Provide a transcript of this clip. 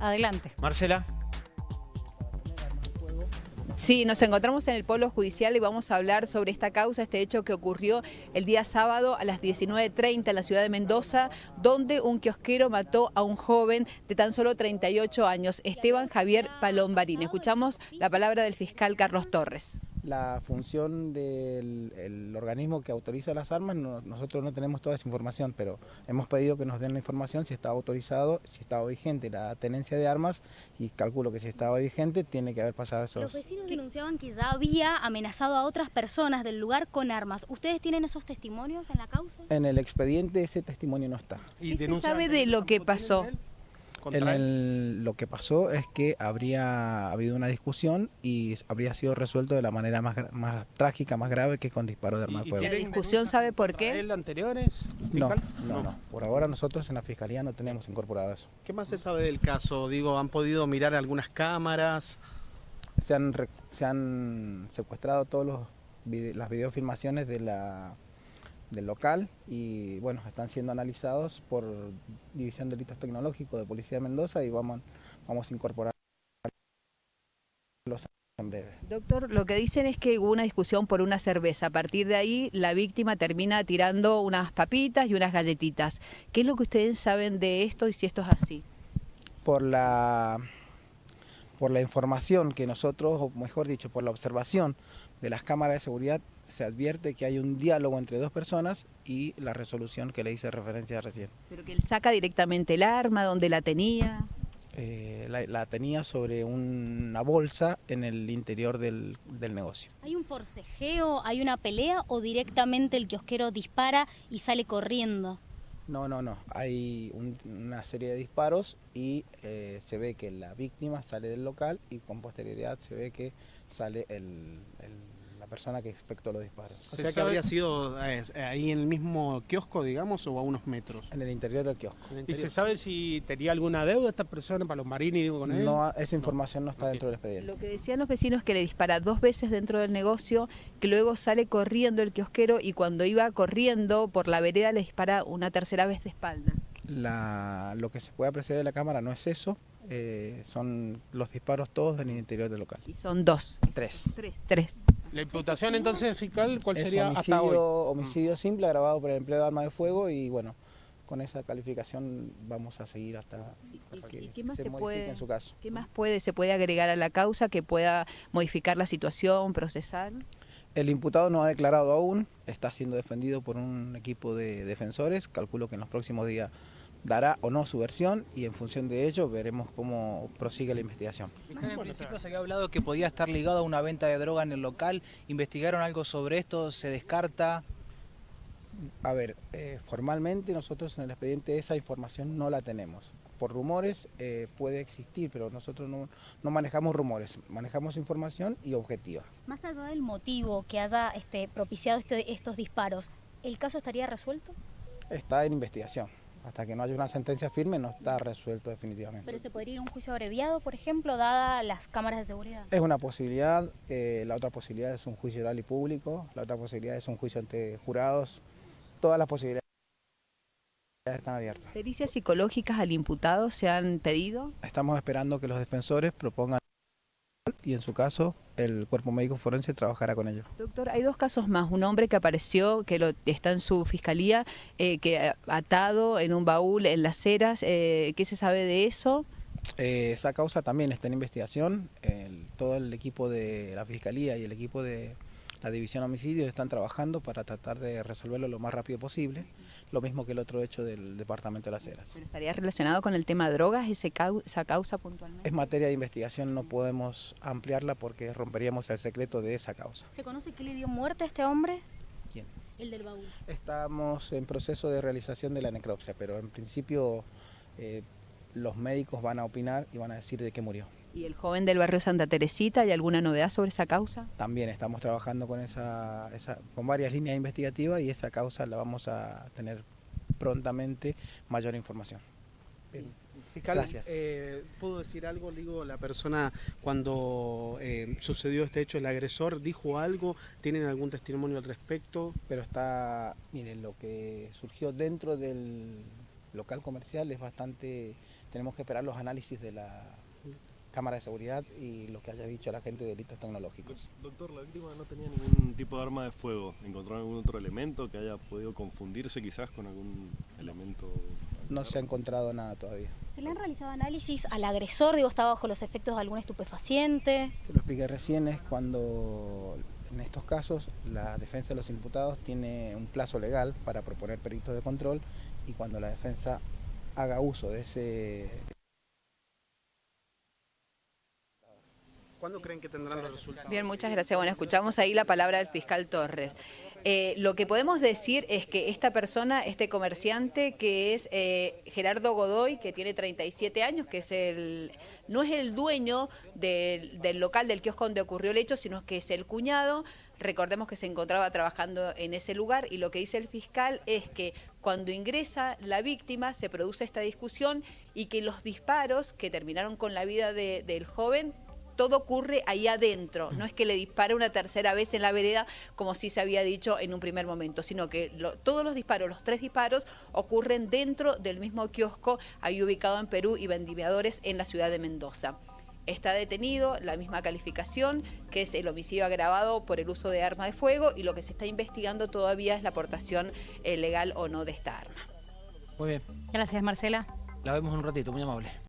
Adelante. Marcela. Sí, nos encontramos en el Polo Judicial y vamos a hablar sobre esta causa, este hecho que ocurrió el día sábado a las 19.30 en la ciudad de Mendoza, donde un kiosquero mató a un joven de tan solo 38 años, Esteban Javier Palombarín. Escuchamos la palabra del fiscal Carlos Torres la función del organismo que autoriza las armas, nosotros no tenemos toda esa información, pero hemos pedido que nos den la información si estaba autorizado, si estaba vigente la tenencia de armas y calculo que si estaba vigente tiene que haber pasado eso. Los vecinos denunciaban que ya había amenazado a otras personas del lugar con armas. ¿Ustedes tienen esos testimonios en la causa? En el expediente ese testimonio no está. ¿Y se sabe de lo que pasó? En lo que pasó es que habría habido una discusión y habría sido resuelto de la manera más, más trágica, más grave que con disparo de arma de fuego. ¿La discusión sabe por qué? ¿El anteriores? No, no, no, Por ahora nosotros en la Fiscalía no tenemos incorporado eso. ¿Qué más se sabe del caso? Digo, ¿han podido mirar algunas cámaras? Se han, se han secuestrado todas las videofilmaciones de la del local y bueno, están siendo analizados por División de Delitos Tecnológicos de Policía de Mendoza y vamos, vamos a incorporar los en breve. Doctor, lo que dicen es que hubo una discusión por una cerveza. A partir de ahí, la víctima termina tirando unas papitas y unas galletitas. ¿Qué es lo que ustedes saben de esto y si esto es así? Por la, por la información que nosotros, o mejor dicho, por la observación de las cámaras de seguridad, se advierte que hay un diálogo entre dos personas y la resolución que le hice referencia recién. ¿Pero que él saca directamente el arma, donde la tenía? Eh, la, tenía sobre una bolsa en el interior del, negocio. ¿Hay un forcejeo, hay una pelea o directamente el kiosquero dispara y sale corriendo? No, no, no. Hay una serie de disparos y eh, se ve que la víctima sale del local y con posterioridad se ve que sale el persona que efectuó los disparos. O sea que habría sido eh, ahí en el mismo kiosco, digamos, o a unos metros. En el interior del kiosco. ¿Y se sabe si tenía alguna deuda esta persona, Palombarini, digo con él? No, esa información no, está dentro del expediente. Lo que decían los vecinos es que le dispara dos veces dentro del negocio, que luego sale corriendo el kiosquero y cuando iba corriendo por la vereda le dispara una tercera vez de espalda. La, lo que se puede apreciar de la cámara no es eso, eh, son los disparos todos en el interior del local. Y son dos. Tres. Tres. Tres. La imputación entonces fiscal, ¿cuál sería homicidio, hasta hoy? Homicidio simple agravado por el empleo de arma de fuego y bueno, con esa calificación vamos a seguir hasta, que qué más se, puede, en su caso. ¿Qué más puede, se puede agregar a la causa que pueda modificar la situación, procesar? El imputado no ha declarado aún, está siendo defendido por un equipo de defensores, calculo que en los próximos días dará o no su versión y en función de ello veremos cómo prosigue la investigación. En principio se había hablado que podía estar ligado a una venta de droga en el local. ¿Investigaron algo sobre esto? ¿Se descarta? A ver, eh, formalmente nosotros en el expediente esa información no la tenemos. Por rumores eh, puede existir, pero nosotros no, no, manejamos rumores, manejamos información y objetiva. Más allá del motivo que haya este, propiciado este, estos disparos, ¿el caso estaría resuelto? Está en investigación hasta que no haya una sentencia firme no está resuelto definitivamente. ¿Pero se podría ir a un juicio abreviado, por ejemplo, dada las cámaras de seguridad? Es una posibilidad, eh, la otra posibilidad es un juicio oral y público, la otra posibilidad es un juicio ante jurados, todas las posibilidades están abiertas. ¿Pericias psicológicas al imputado se han pedido? Estamos esperando que los defensores propongan y en su caso el cuerpo médico forense trabajará con ellos. Doctor, hay dos casos más. Un hombre que apareció, que lo, está en su fiscalía, eh, que atado en un baúl en las ceras. Eh, ¿Qué se sabe de eso? Eh, esa causa también está en investigación. todo el equipo de la fiscalía y el equipo de la división homicidios están trabajando para tratar de resolverlo lo más rápido posible, lo mismo que el otro hecho del Departamento de las Heras. ¿Estaría relacionado con el tema drogas ese esa causa puntualmente? Es materia de investigación, no podemos ampliarla porque romperíamos el secreto de esa causa. ¿Se conoce qué le dio muerte a este hombre? ¿Quién? El del baúl. Estamos en proceso de realización de la necropsia, pero en principio eh, los médicos van a opinar y van a decir de qué murió. ¿Y el joven del barrio Santa Teresita, hay alguna novedad sobre esa causa? También estamos trabajando con, esa, con varias líneas investigativas y esa causa la vamos a tener prontamente mayor información. Fiscal, Gracias. Eh, ¿puedo decir algo? Digo, la persona cuando eh, sucedió este hecho, el agresor, dijo algo, ¿tienen algún testimonio al respecto? Pero está, miren, lo que surgió dentro del local comercial es bastante tenemos que esperar los análisis de la cámara de seguridad y lo que haya dicho la gente de delitos tecnológicos. Doctor, la víctima no tenía ningún tipo de arma de fuego. ¿Encontraron algún otro elemento que haya podido confundirse quizás con algún elemento? No se ha encontrado nada todavía. ¿Se le han realizado análisis al agresor? Digo, ¿estaba bajo los efectos de algún estupefaciente? Se lo expliqué recién, es cuando en estos casos la defensa de los imputados tiene un plazo legal para proponer peritos de control y cuando la defensa haga uso de ese ¿Cuándo creen que tendrán los resultados? Bien, muchas gracias. Bueno, escuchamos ahí la palabra del fiscal Torres. Eh, lo que podemos decir es que esta persona, este comerciante, que es eh, Gerardo Godoy, que tiene 37 años, que es el no es el dueño del, local del kiosco donde ocurrió el hecho, sino que es el cuñado. Recordemos que se encontraba trabajando en ese lugar y lo que dice el fiscal es que cuando ingresa la víctima se produce esta discusión y que los disparos que terminaron con la vida de, del joven todo ocurre ahí adentro, no es que le dispare una tercera vez en la vereda como sí se había dicho en un primer momento, sino que todos los disparos, los tres disparos, ocurren dentro del mismo kiosco ahí ubicado en Perú y Vendimiadores en la ciudad de Mendoza. Está detenido, la misma calificación, que es el homicidio agravado por el uso de arma de fuego y lo que se está investigando todavía es la aportación eh, legal o no de esta arma. Muy bien. Gracias, Marcela. La vemos un ratito, muy amable.